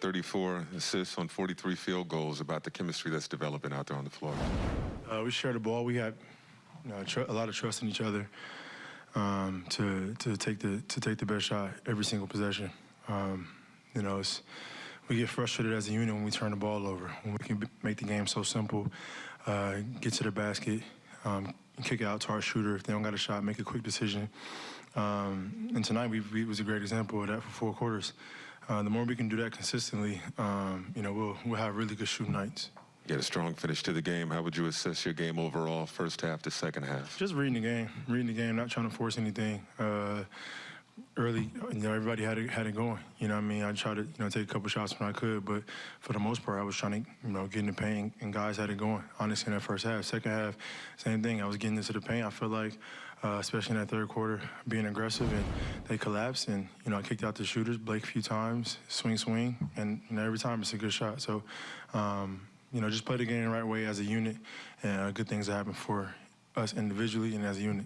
34 assists on 43 field goals, about the chemistry that's developing out there on the floor. Uh, we share the ball. We had you know, a lot of trust in each other um, to to take the to take the best shot every single possession. Um, you know, we get frustrated as a unit when we turn the ball over. When we can make the game so simple, uh, get to the basket, um, kick it out to our shooter. If they don't got a shot, make a quick decision. Um, and tonight we, we was a great example of that for four quarters. Uh, the more we can do that consistently, um, you know, we'll we'll have really good shooting nights. You had a strong finish to the game. How would you assess your game overall, first half to second half? Just reading the game, reading the game, not trying to force anything. Uh, early, you know, everybody had it had it going. You know, what I mean, I tried to you know take a couple shots when I could, but for the most part, I was trying to you know get in the paint, and guys had it going. Honestly, in that first half, second half, same thing. I was getting into the paint. I feel like, uh, especially in that third quarter, being aggressive, and they collapsed, and you know I kicked out the shooters, Blake a few times, swing, swing, and every time it's a good shot. So. Um, you know, just play the game the right way as a unit, and uh, good things happen for us individually and as a unit.